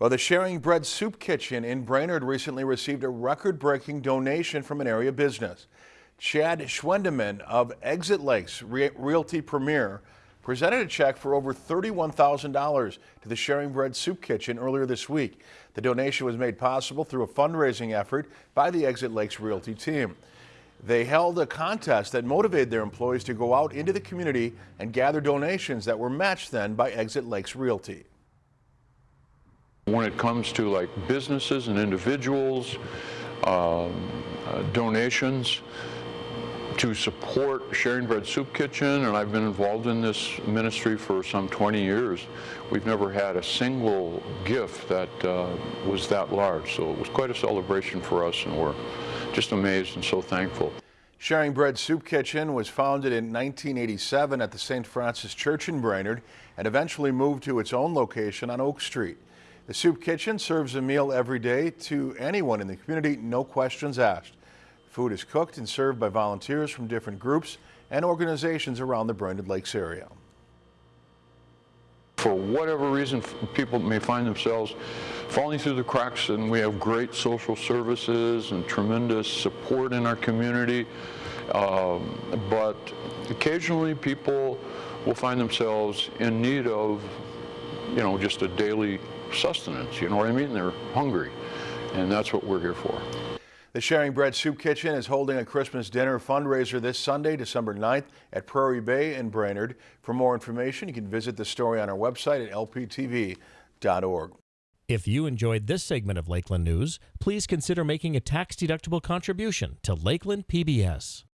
Well, the Sharing Bread Soup Kitchen in Brainerd recently received a record-breaking donation from an area business. Chad Schwendeman of Exit Lakes Re Realty Premier presented a check for over $31,000 to the Sharing Bread Soup Kitchen earlier this week. The donation was made possible through a fundraising effort by the Exit Lakes Realty team. They held a contest that motivated their employees to go out into the community and gather donations that were matched then by Exit Lakes Realty. When it comes to like businesses and individuals, um, uh, donations to support Sharing Bread Soup Kitchen, and I've been involved in this ministry for some 20 years, we've never had a single gift that uh, was that large. So it was quite a celebration for us, and we're just amazed and so thankful. Sharing Bread Soup Kitchen was founded in 1987 at the St. Francis Church in Brainerd and eventually moved to its own location on Oak Street. The Soup Kitchen serves a meal every day to anyone in the community, no questions asked. Food is cooked and served by volunteers from different groups and organizations around the Brainerd Lakes area. For whatever reason, people may find themselves falling through the cracks and we have great social services and tremendous support in our community. Um, but occasionally people will find themselves in need of, you know, just a daily sustenance, you know what I mean? They're hungry, and that's what we're here for. The Sharing Bread Soup Kitchen is holding a Christmas dinner fundraiser this Sunday, December 9th at Prairie Bay in Brainerd. For more information, you can visit the story on our website at lptv.org. If you enjoyed this segment of Lakeland News, please consider making a tax-deductible contribution to Lakeland PBS.